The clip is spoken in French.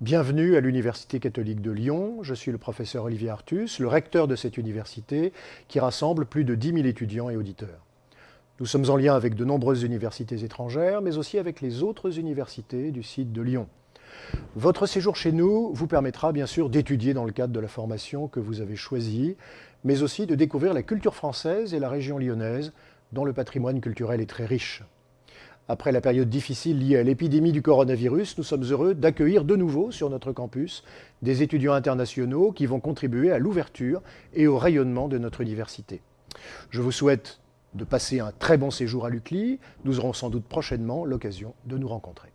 Bienvenue à l'Université catholique de Lyon. Je suis le professeur Olivier Artus, le recteur de cette université qui rassemble plus de 10 000 étudiants et auditeurs. Nous sommes en lien avec de nombreuses universités étrangères, mais aussi avec les autres universités du site de Lyon. Votre séjour chez nous vous permettra bien sûr d'étudier dans le cadre de la formation que vous avez choisie, mais aussi de découvrir la culture française et la région lyonnaise, dont le patrimoine culturel est très riche. Après la période difficile liée à l'épidémie du coronavirus, nous sommes heureux d'accueillir de nouveau sur notre campus des étudiants internationaux qui vont contribuer à l'ouverture et au rayonnement de notre université. Je vous souhaite de passer un très bon séjour à l'UCLI. Nous aurons sans doute prochainement l'occasion de nous rencontrer.